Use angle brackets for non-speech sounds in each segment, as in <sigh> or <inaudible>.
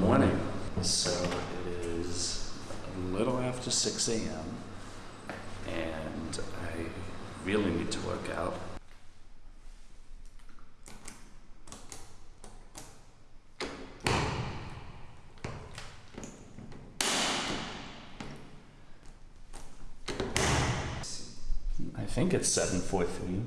Morning. So it is a little after 6 a.m. and I really need to work out. I think it's 743.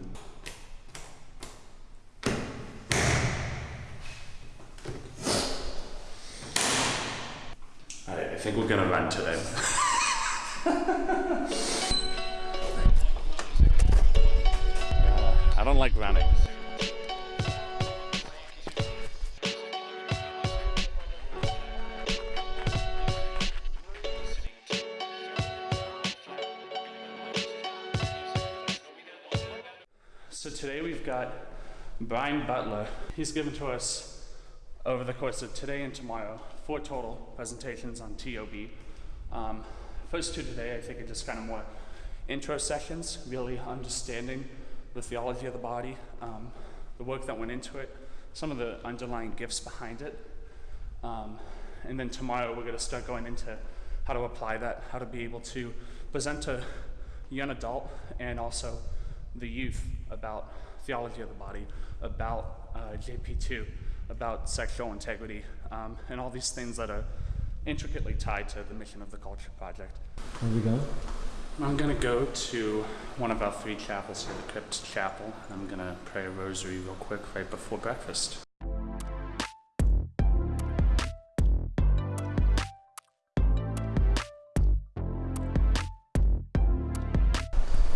Think we're gonna run today. I don't like running. So today we've got Brian Butler. He's given to us over the course of today and tomorrow four total presentations on TOB. Um, first two today, I think, are just kind of more intro sessions, really understanding the theology of the body, um, the work that went into it, some of the underlying gifts behind it. Um, and then tomorrow, we're going to start going into how to apply that, how to be able to present to young adult and also the youth about theology of the body, about uh, JP2, about sexual integrity, um, and all these things that are intricately tied to the mission of the Culture Project. Where we go? I'm going to go to one of our three chapels here, the Crypt Chapel. I'm going to pray a rosary real quick right before breakfast.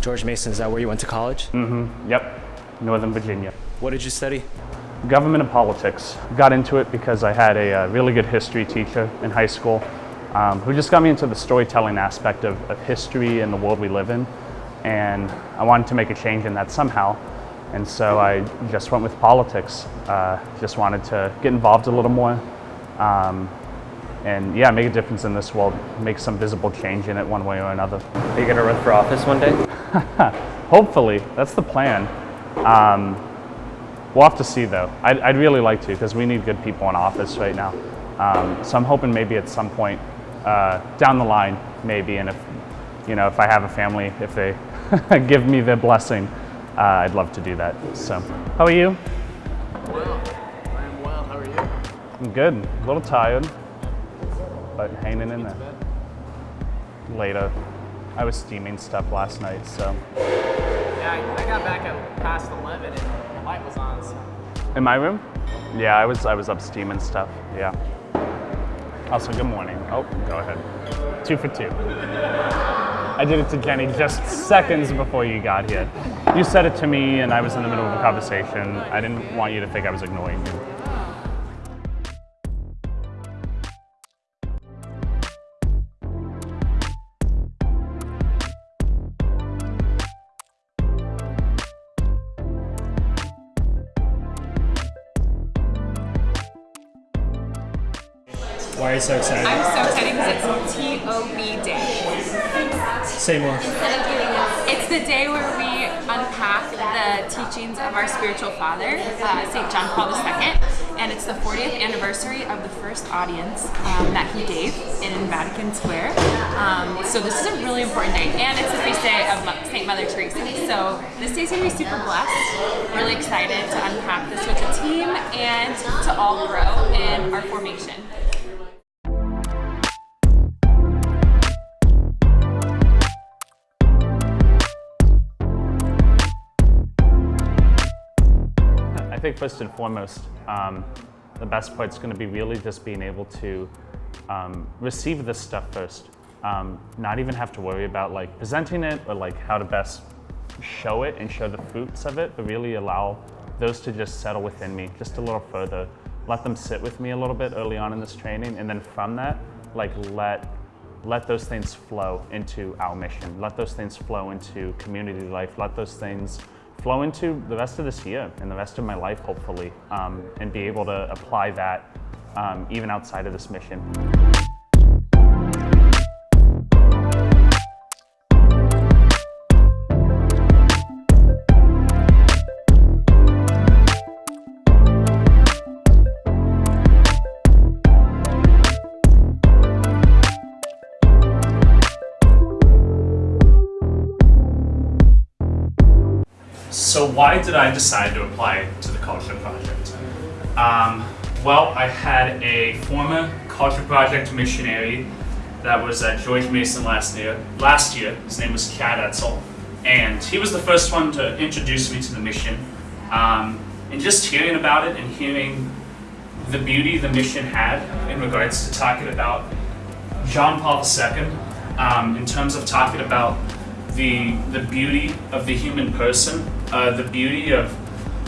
George Mason, is that where you went to college? Mm-hmm. Yep. Northern Virginia. What did you study? Government and politics. Got into it because I had a, uh really good history teacher in high school um, who just got me into the storytelling aspect of, of history and the world we live in. And I wanted to make a change in that somehow. And so I just went with politics. Uh, just wanted to get involved a little more. Um, and yeah, make a difference in this world, make some visible change in it one way or another. Are you going to run for office one day? <laughs> Hopefully, that's the plan. Um, we'll have to see though. I'd, I'd really like to because we need good people in office right now. Um, so I'm hoping maybe at some point uh, down the line, maybe, and if you know, if I have a family, if they <laughs> give me the blessing, uh, I'd love to do that. So, how are you? Well, I am well. How are you? I'm good. A little tired, but hanging in there. Later, I was steaming stuff last night, so. Yeah, I, got back at past 11 and light was on, so. In my room? Yeah, I was I was up steaming stuff. Yeah. Also, good morning. Oh, go ahead. Two for two. I did it to Jenny just seconds before you got here. You said it to me, and I was in the middle of a conversation. I didn't want you to think I was ignoring you. Why are you so excited? I'm so excited because it's TOB Day. Say more. It's the day where we unpack the teachings of our spiritual father, uh, St. John Paul II, and it's the 40th anniversary of the first audience um, that he gave in Vatican Square. Um, so this is a really important day, and it's the feast day of St. Mother Teresa. So this day's gonna be super blessed. Really excited to unpack this with the team and to all grow in our formation. Think first and foremost, um, the best part is going to be really just being able to um, receive this stuff first. Um, not even have to worry about like presenting it or like how to best show it and show the fruits of it, but really allow those to just settle within me just a little further. Let them sit with me a little bit early on in this training, and then from that, like let let those things flow into our mission. Let those things flow into community life. Let those things flow into the rest of this year and the rest of my life, hopefully, um, and be able to apply that um, even outside of this mission. Why did I decide to apply to the Culture Project? Um, well, I had a former Culture Project missionary that was at George Mason last year. Last year, his name was Kat Etzel, and he was the first one to introduce me to the mission. Um, and just hearing about it and hearing the beauty the mission had in regards to talking about John Paul II, um, in terms of talking about the the beauty of the human person, uh, the beauty of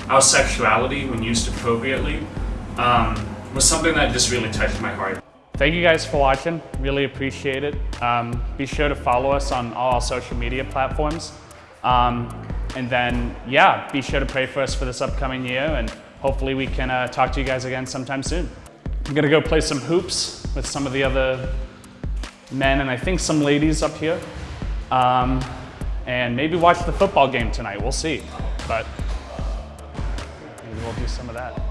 our sexuality when used appropriately, um, was something that just really touched my heart. Thank you guys for watching. Really appreciate it. Um, be sure to follow us on all our social media platforms. Um, and then, yeah, be sure to pray for us for this upcoming year, and hopefully we can uh, talk to you guys again sometime soon. I'm gonna go play some hoops with some of the other men and I think some ladies up here. Um, and maybe watch the football game tonight. We'll see. But maybe we'll do some of that.